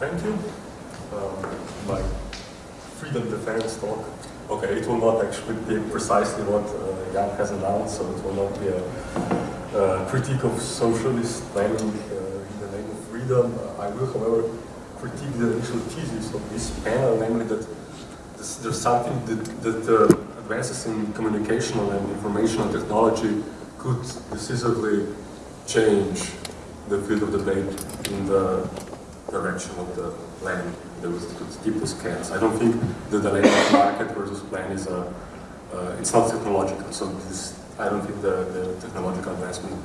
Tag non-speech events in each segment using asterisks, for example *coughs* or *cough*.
thank you. Um, my freedom defense talk. Okay, it will not actually be precisely what uh, Jan has announced, so it will not be a, critique of socialist planning uh, in the name of freedom. I will, however, critique the initial thesis of this panel, namely that this, there's something that, that uh, advances in communicational and informational technology could decisively change the field of debate in the direction of the plan that was the scales. I don't think the dilemma of market versus plan is a, uh, it's not technological, so this, I don't think the, the technological advancement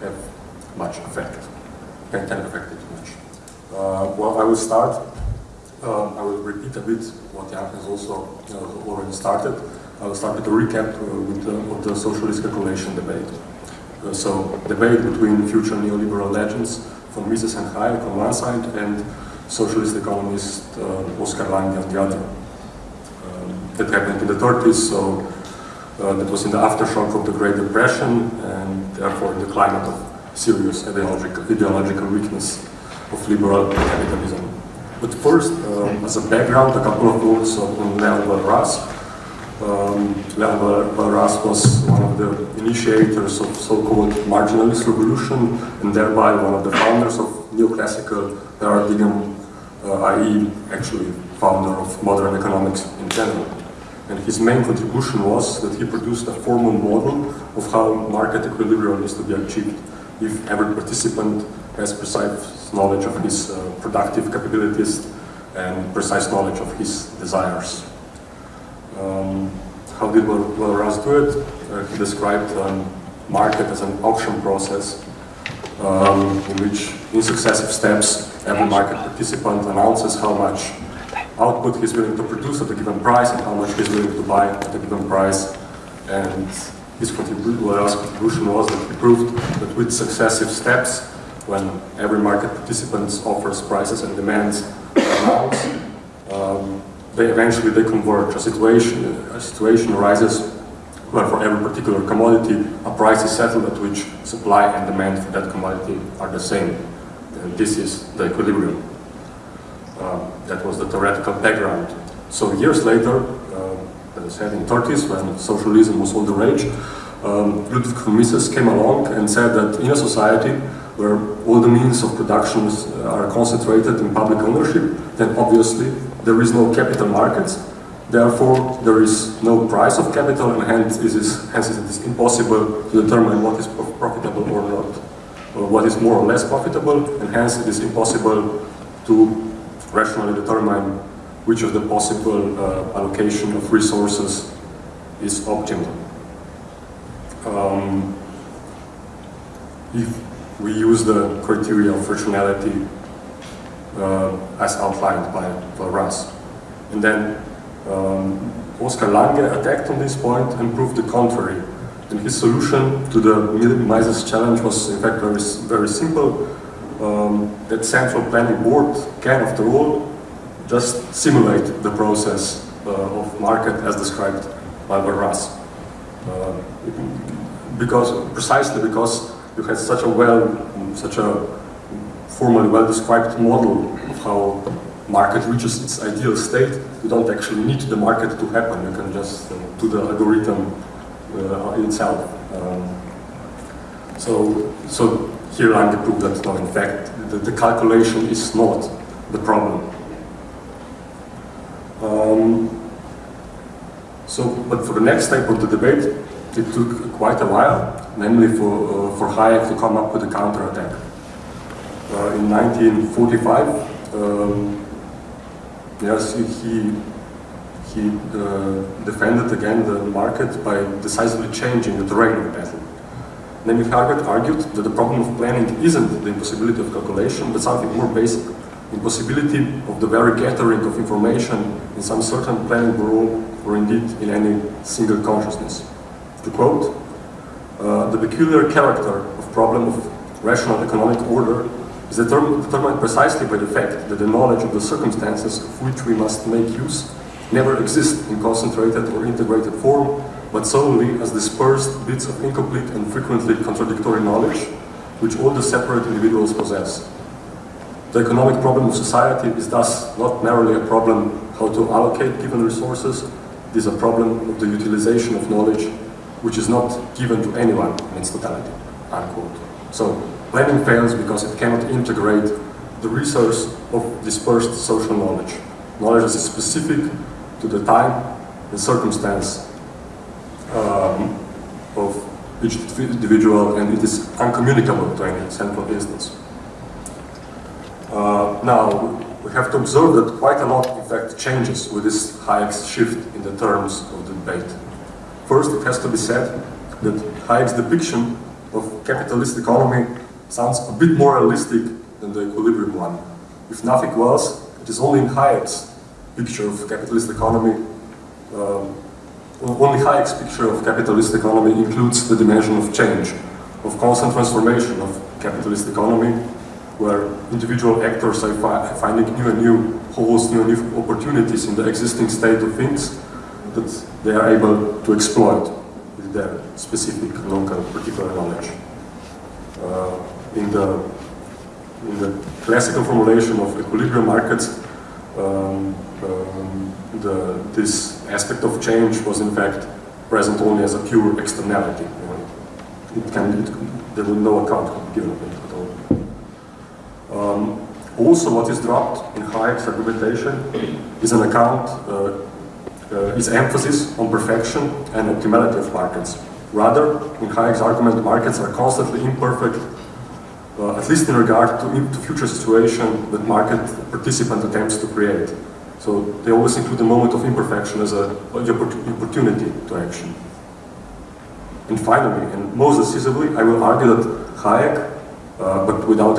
have much effect, can, can affect it much. Uh, well, I will start, um, I will repeat a bit what Jan has also uh, already started. I will start with a recap uh, with the, of the socialist calculation debate. Uh, so, debate between future neoliberal legends from Mises and Hayek on one side and socialist economist uh, Oscar Lange on the other. Um, that happened in the 30s, so uh, that was in the aftershock of the Great Depression and therefore the climate of serious ideological, ideological weakness of liberal capitalism. But first, um, as a background, a couple of words on Leon Walras. Um, Walras was one of the initiators of so-called marginalist revolution and thereby one of the founders of neoclassical paradigm, uh, i.e. actually founder of modern economics in general. And his main contribution was that he produced a formal model of how market equilibrium is to be achieved if every participant has precise knowledge of his uh, productive capabilities and precise knowledge of his desires. Um, how did Walras do it? Uh, he described um, market as an auction process um, in which in successive steps every market participant announces how much output he's willing to produce at a given price and how much he's willing to buy at a given price. And his contribution, was that he proved that with successive steps, when every market participant offers prices and demands *coughs* amounts, they eventually they converge. A situation, a situation arises where for every particular commodity, a price is settled at which supply and demand for that commodity are the same. And this is the equilibrium. Um, that was the theoretical background. So years later, uh, as I said, in 30s, when socialism was all the rage, um, Ludwig von Mises came along and said that in a society where all the means of production are concentrated in public ownership, then obviously there is no capital markets, therefore there is no price of capital and hence it is, hence it is impossible to determine what is profitable or not, or what is more or less profitable, and hence it is impossible to rationally determine which of the possible uh, allocation of resources is optimal. Um, if we use the criteria of rationality as outlined by Walras. And then um, Oscar Lange attacked on this point and proved the contrary. And his solution to the Mises challenge was in fact very, very simple. Um, that central planning board can, after all, just simulate the process uh, of market as described by Walras. Uh, because, precisely because you had such a well, such a formally well-described model of how market reaches its ideal state, you don't actually need the market to happen. You can just uh, do the algorithm uh, itself. Um, so, so here Lange proved that no, in fact, the, the calculation is not the problem. Um, so, but for the next step of the debate, it took quite a while, namely for, uh, for Hayek to come up with a counterattack. Uh, in 1945, um, yes, he, he uh, defended again the market by decisively changing the of battle. Namely, Hayek argued that the problem of planning isn't the impossibility of calculation, but something more basic. Impossibility of the very gathering of information in some certain planning rule or indeed in any single consciousness. To quote, uh, the peculiar character of problem of rational economic order is determined precisely by the fact that the knowledge of the circumstances of which we must make use never exists in concentrated or integrated form, but solely as dispersed bits of incomplete and frequently contradictory knowledge which all the separate individuals possess. The economic problem of society is thus not merely a problem how to allocate given resources, it is a problem of the utilization of knowledge which is not given to anyone in its totality, unquote. So planning fails because it cannot integrate the resource of dispersed social knowledge. Knowledge that is specific to the time and circumstance um, of each individual and it is uncommunicable to any central instance. Uh, now, we have to observe that quite a lot, in fact, changes with this Hayek's shift in the terms of the debate. First, it has to be said that Hayek's depiction of capitalist economy sounds a bit more realistic than the equilibrium one. If nothing else, it is only in Hayek's picture of capitalist economy, um, only Hayek's picture of capitalist economy includes the dimension of change, of constant transformation of capitalist economy, where individual actors are fi finding new and new holes, new and new opportunities in the existing state of things that they are able to exploit with their specific local particular knowledge. Uh, in, the, in the classical formulation of equilibrium markets, um, um, the, this aspect of change was in fact present only as a pure externality. It can, it, there was no account given of it at all. Um, also, what is dropped in Hayek's argumentation is an account, uh, uh, is emphasis on perfection and optimality of markets. Rather, in Hayek's argument, markets are constantly imperfect, uh, at least in regard to, to future situation that market participant attempts to create. So they always include the moment of imperfection as a, opportunity to action. And finally, and most decisively, I will argue that Hayek uh, but without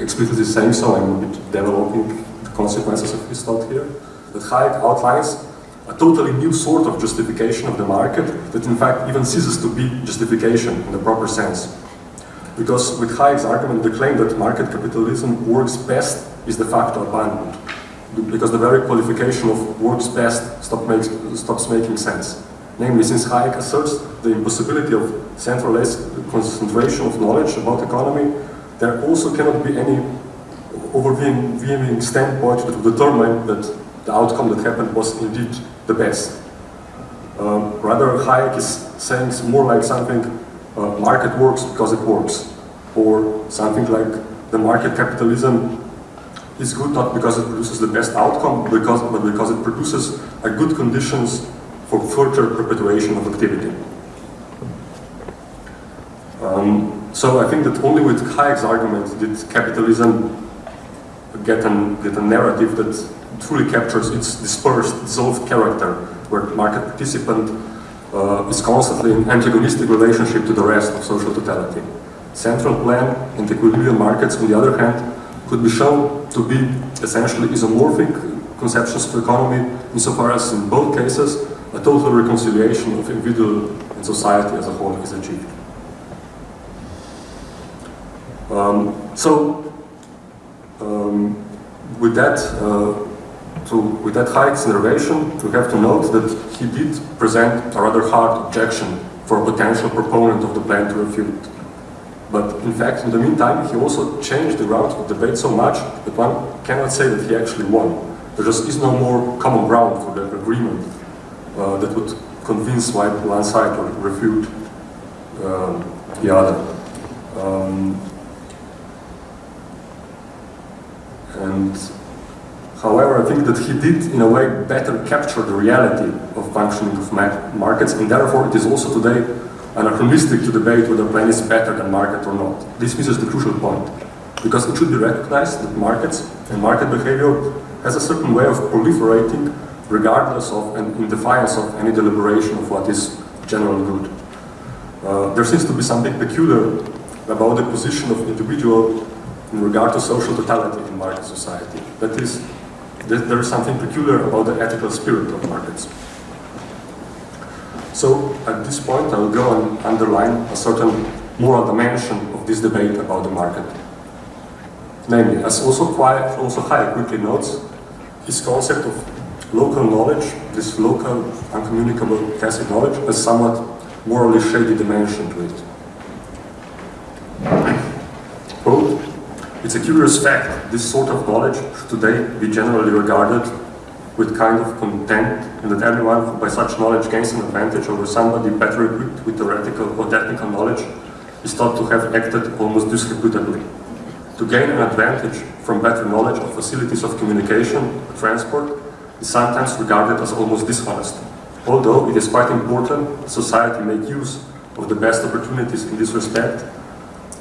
explicitly saying so, I'm developing the consequences of his thought here, that Hayek outlines a totally new sort of justification of the market that in fact even ceases to be justification in the proper sense. Because with Hayek's argument, the claim that market capitalism works best is de facto abandoned. Because the very qualification of works best stop makes, stops making sense. Namely, since Hayek asserts the impossibility of centralized concentration of knowledge about economy, there also cannot be any overweening standpoint to determine that the outcome that happened was indeed the best. Um, rather, Hayek is saying more like something, uh, market works because it works, or something like the market capitalism is good not because it produces the best outcome, because, but because it produces a good conditions for further perpetuation of activity. Um, so I think that only with Hayek's argument did capitalism get, an, get a narrative that truly captures its dispersed, dissolved character, where market participant uh, is constantly in antagonistic relationship to the rest of social totality. Central plan and equilibrium markets, on the other hand, could be shown to be essentially isomorphic conceptions of economy insofar as in both cases a total reconciliation of individual and society as a whole is achieved. Um, so, um, with that, uh, to, with that high narration, we have to note that he did present a rather hard objection for a potential proponent of the plan to refute. But in fact, in the meantime, he also changed the route of debate so much that one cannot say that he actually won. There just is no more common ground for the agreement uh, that would convince one side or refute um, the other. Um, and however, I think that he did, in a way, better capture the reality of functioning of markets, and therefore it is also today anachronistic to debate whether plan is better than market or not. This misses the crucial point, because it should be recognized that markets and market behavior has a certain way of proliferating regardless of and in defiance of any deliberation of what is general good. Uh, there seems to be something peculiar about the position of individual in regard to social totality in market society. That is, that there is something peculiar about the ethical spirit of markets. So at this point I will go and underline a certain moral dimension of this debate about the market. Namely, as also, quite, also Hayek quickly notes, his concept of local knowledge, this local uncommunicable tacit knowledge, has somewhat morally shady dimension to it. Quote, It's a curious fact, that this sort of knowledge should today be generally regarded with kind of contempt and that everyone who by such knowledge gains an advantage over somebody better equipped with theoretical or technical knowledge is thought to have acted almost disreputably. To gain an advantage from better knowledge of facilities of communication, transport, is sometimes regarded as almost dishonest. Although it is quite important society make use of the best opportunities in this respect,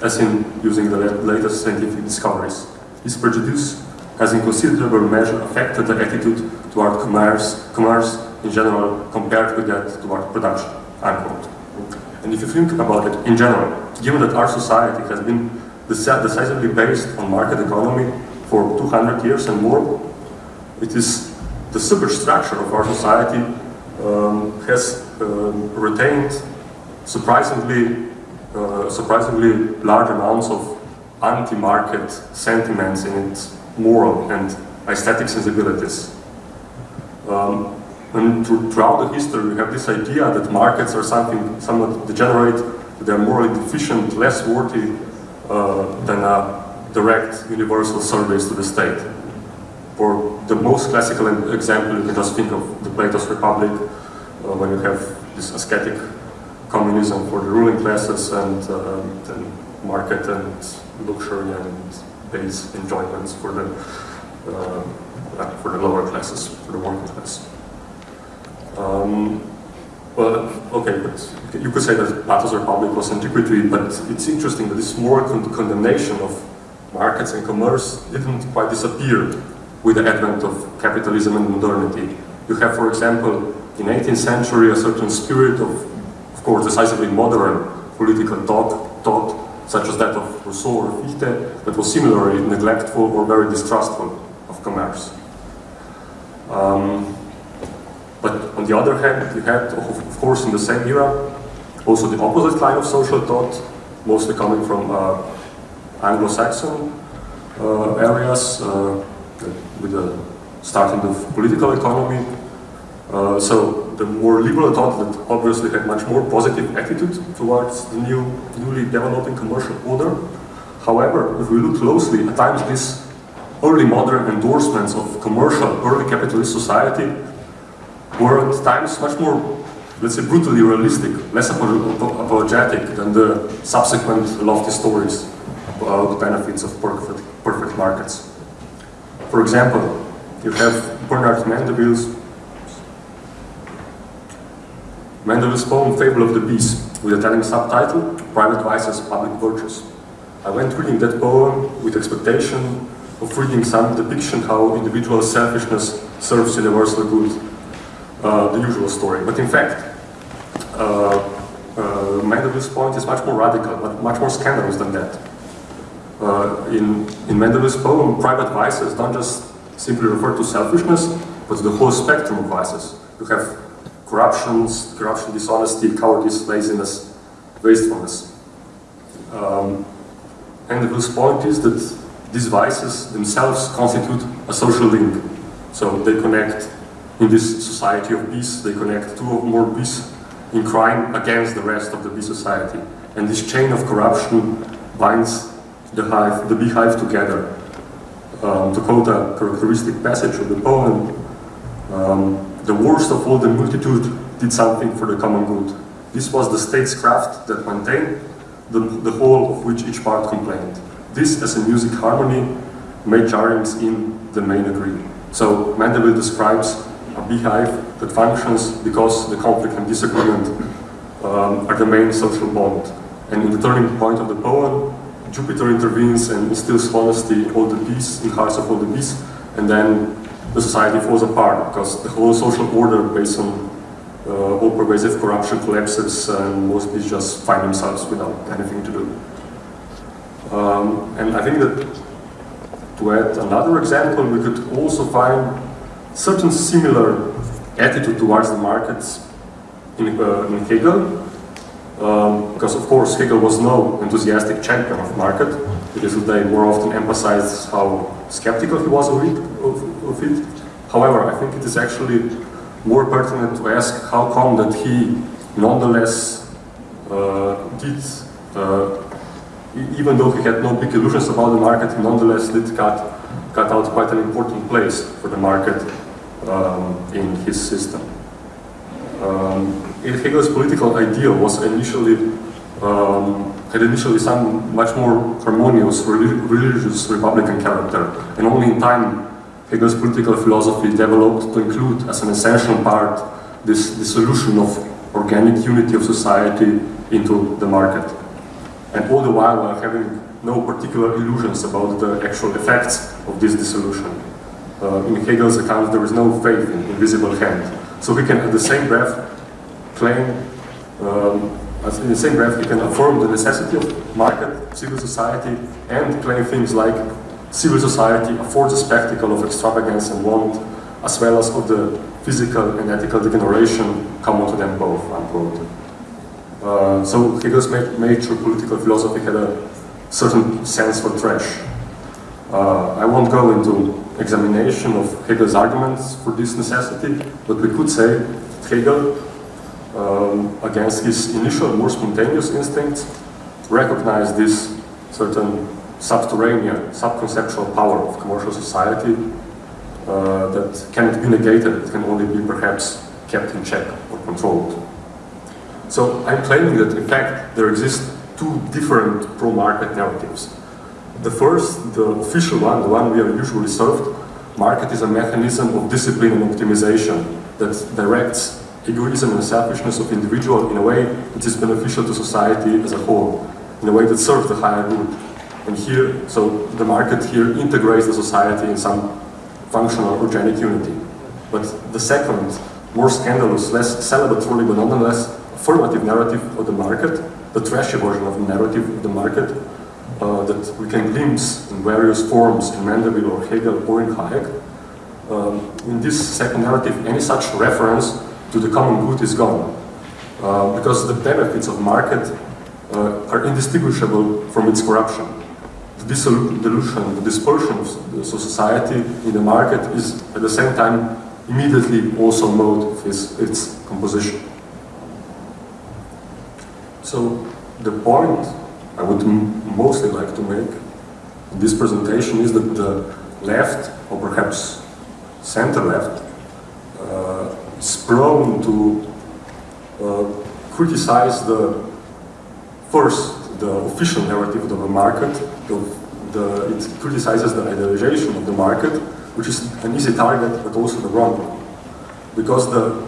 as in using the latest scientific discoveries. This prejudice has in considerable measure affected the attitude toward commerce, commerce in general compared with that toward production, unquote. And if you think about it in general, given that our society has been decisively based on market economy for 200 years and more, it is the superstructure of our society um, has um, retained surprisingly, uh, surprisingly large amounts of anti-market sentiments in its moral and aesthetic sensibilities. Um, and throughout the history, we have this idea that markets are something somewhat degenerate, they're morally deficient, less worthy uh, than a direct universal service to the state. For the most classical example, you can just think of the Plato's Republic, uh, when you have this ascetic communism for the ruling classes and uh, then market and luxury and base enjoyments for the uh, for the lower classes, for the working class. Um, well, okay, but you could say that Plato's Republic was antiquity, but it's interesting that this moral con condemnation of markets and commerce didn't quite disappear with the advent of capitalism and modernity. You have, for example, in 18th century a certain spirit of course, decisively modern political thought, thought such as that of Rousseau or Fichte, that was similarly neglectful or very distrustful of commerce. Um, but on the other hand, you had, of course, in the same era, also the opposite kind of social thought, mostly coming from uh, Anglo-Saxon uh, areas, uh, with the starting of political economy. Uh, so the more liberal that obviously had much more positive attitude towards the new, newly developing commercial order. However, if we look closely, at times these early modern endorsements of commercial early capitalist society were at times much more, let's say, brutally realistic, less apologetic than the subsequent lofty stories about the benefits of perfect, perfect markets. For example, you have Bernard Mandeville's Mandeville's poem Fable of the Bees, with a telling subtitle, Private Vices, Public Virtues. I went reading that poem with expectation of reading some depiction how individual selfishness serves universal good, uh, the usual story. But in fact, uh, uh, Mandeville's point is much more radical, but much more scandalous than that. Uh, in, in Mandeville's poem, private vices don't just simply refer to selfishness, but to the whole spectrum of vices. You have corruptions, corruption, dishonesty, cowardice, laziness, wastefulness. Um, and the point is that these vices themselves constitute a social link. So they connect, in this society of peace, they connect two or more bees in crime against the rest of the bee society. And this chain of corruption binds the hive, the beehive together. Um, to quote a characteristic passage of the poem, um, the worst of all the multitude did something for the common good. This was the state's craft that maintained the, the whole of which each part complained. This, as a music harmony, made jarrings in the main agree. So Mandeville describes a beehive that functions because the conflict and disagreement um, are the main social bond. And in the turning point of the poem, Jupiter intervenes and instills honesty, all the peace in hearts of all the bees, and then the society falls apart because the whole social order based on uh, all pervasive corruption collapses and most people just find themselves without anything to do. Um, and I think that to add another example, we could also find certain similar attitude towards the markets in, uh, in Hegel, um, because of course Hegel was no enthusiastic champion of market, because today more often emphasizes how skeptical he was of it, of, it. However, I think it is actually more pertinent to ask how come that he nonetheless uh, did uh, even though he had no big illusions about the market, he nonetheless did cut, cut out quite an important place for the market um, in his system. Um, Hegel's political ideal was initially um, had initially some much more harmonious religious republican character, and only in time Hegel's political philosophy developed to include as an essential part this dissolution of organic unity of society into the market. And all the while while having no particular illusions about the actual effects of this dissolution. Uh, in Hegel's account, there is no faith in invisible hand. So he can, at the same breath, claim, um, in the same breath, he can affirm the necessity of market, civil society, and claim things like civil society affords a spectacle of extravagance and want, as well as of the physical and ethical degeneration common to them both, unquote. Uh, so Hegel's major political philosophy had a certain sense for trash. Uh, I won't go into examination of Hegel's arguments for this necessity, but we could say Hegel, um, against his initial more spontaneous instincts, recognized this certain subterranean, subconceptual power of commercial society uh, that cannot be negated, it can only be perhaps kept in check or controlled. So I'm claiming that in fact there exist two different pro-market narratives. The first, the official one, the one we are usually served, market is a mechanism of discipline and optimization that directs egoism and selfishness of individual in a way that is beneficial to society as a whole, in a way that serves the higher good. And here, so the market here integrates the society in some functional organic unity. But the second, more scandalous, less celebratory, but nonetheless affirmative narrative of the market, the trashy version of the narrative of the market, uh, that we can glimpse in various forms in Mandeville or Hegel or in Hayek. Um, in this second narrative, any such reference to the common good is gone. Uh, because the benefits of market uh, are indistinguishable from its corruption. Dissolution, the dispersion of society in the market is at the same time immediately also mode of its, its composition. So the point I would mostly like to make in this presentation is that the left, or perhaps center left, uh, is prone to uh, criticize the first, the official narrative of the market, the, it criticizes the idealization of the market, which is an easy target, but also the wrong one. Because the,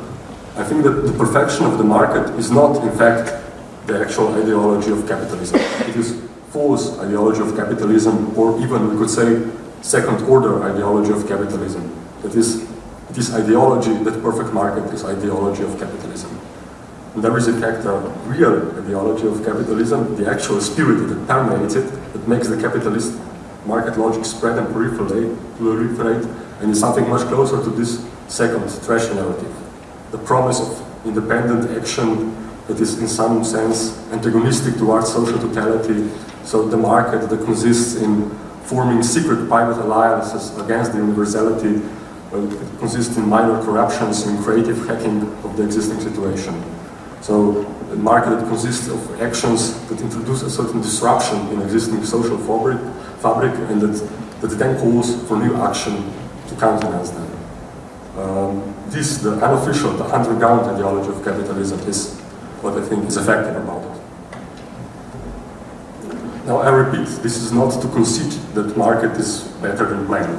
I think that the perfection of the market is not, in fact, the actual ideology of capitalism. It is false ideology of capitalism, or even we could say second order ideology of capitalism. That is, it is ideology, that perfect market is ideology of capitalism. There is in fact a real ideology of capitalism, the actual spirit that permeates it, that makes the capitalist market logic spread and proliferate, proliferate and is something much closer to this second trash narrative. The promise of independent action that is in some sense antagonistic towards social totality. So the market that consists in forming secret private alliances against the universality uh, it consists in minor corruptions and creative hacking of the existing situation. So a market that consists of actions that introduce a certain disruption in existing social fabric, fabric and that, that then calls for new action to countenance them. Um, this, the unofficial, the underground ideology of capitalism is what I think is effective about it. Now I repeat, this is not to concede that market is better than plan.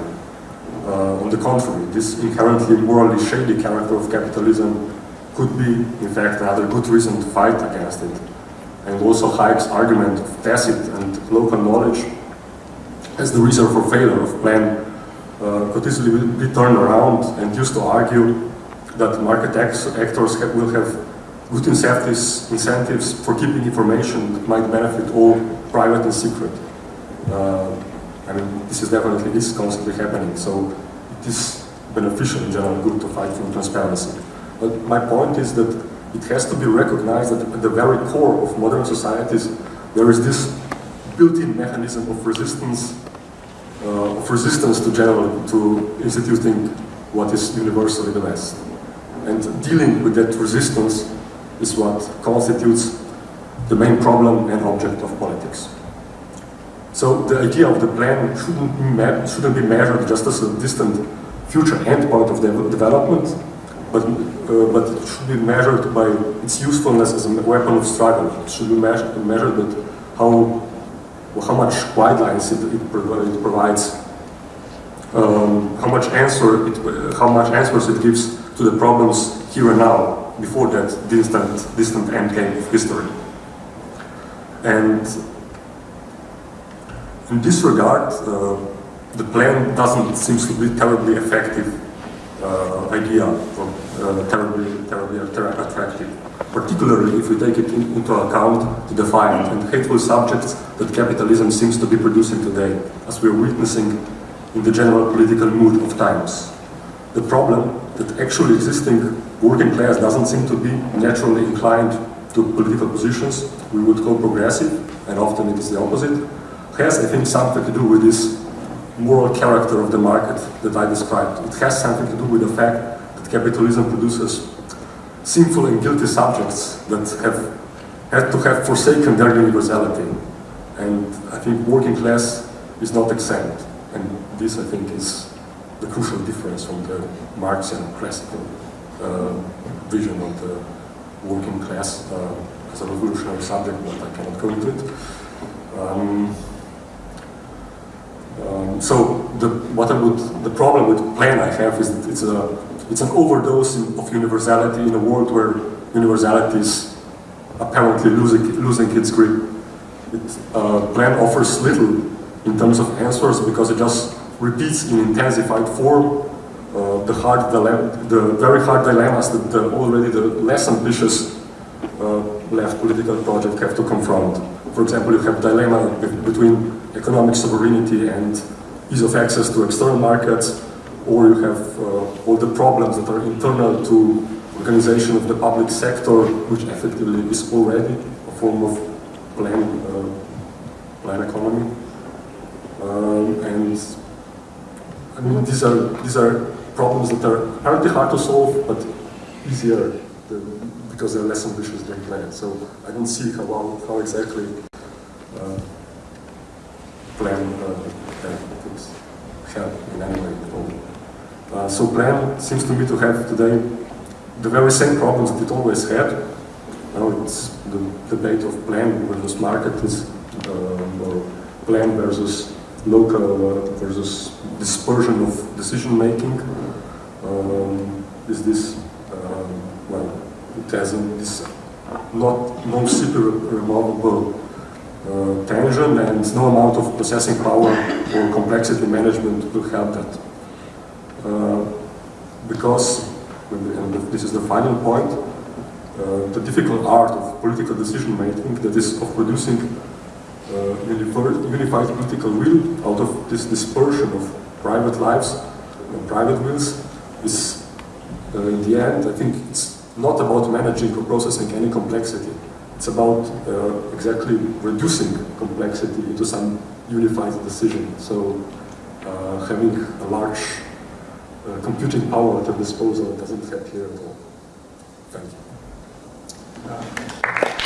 Uh, on the contrary, this inherently morally shady character of capitalism could be, in fact, another good reason to fight against it. And also Hayek's argument of tacit and local knowledge as the reason for failure of plan uh, could easily be turned around and used to argue that market actors have, will have good incentives, incentives for keeping information that might benefit all private and secret. Uh, I mean, this is definitely is constantly happening, so it is beneficial in general good to fight for transparency. But my point is that it has to be recognized that at the very core of modern societies there is this built-in mechanism of resistance, uh, of resistance to general, to instituting what is universally the best. And dealing with that resistance is what constitutes the main problem and object of politics. So the idea of the plan shouldn't be, shouldn't be measured just as a distant future endpoint of the development, but, uh, but it should be measured by its usefulness as a weapon of struggle. It should be measured, measured how, how much guidelines it, it, it provides, um, how much answer it, how much answers it gives to the problems here and now, before that distant, distant end game of history. And in this regard, uh, the plan doesn't seem to be terribly effective uh, idea uh, Uh, terribly, terribly attractive, particularly if we take it in, into account the defiant and hateful subjects that capitalism seems to be producing today, as we are witnessing in the general political mood of times. The problem that actually existing working class doesn't seem to be naturally inclined to political positions we would call progressive, and often it is the opposite, has, I think, something to do with this moral character of the market that I described. It has something to do with the fact capitalism produces sinful and guilty subjects that have had to have forsaken their universality. And I think working class is not exempt. And this, I think, is the crucial difference from the Marxian classical uh, vision of the working class uh, as a revolutionary subject, but I cannot go into it. Um, um, so the, what I would, the problem with plan I have is that it's, a, it's an overdose of universality in a world where universality is apparently losing, losing its grip. It, uh, plan offers little in terms of answers because it just repeats in intensified form uh, the hard the very hard dilemmas that the, already the less ambitious uh, left political project have to confront. For example, you have dilemma between economic sovereignty and ease of access to external markets, or you have uh, all the problems that are internal to organization of the public sector, which effectively is already a form of plan, uh, plan economy. Um, and I mean, these are, these are problems that are apparently hard to solve, but easier because they're less ambitious than planned. So I don't see how, how exactly uh, plan uh, could help in any way at all. Uh, so plan seems to me to have today the very same problems that it always had. Now it's the debate of plan versus market uh, or plan versus local uh, versus dispersion of decision making. Um, is this, um, well, it has this not non-super removable uh, tension and no amount of processing power or complexity management will help that. Uh, because, and this is the final point, uh, the difficult art of political decision making, that is of producing uh, unified political will out of this dispersion of private lives and private wills, is in the end, I think it's not about managing or processing any complexity. It's about uh, exactly reducing complexity into some unified decision. So uh, having a large uh, computing power at your disposal doesn't help here at all. Thank you.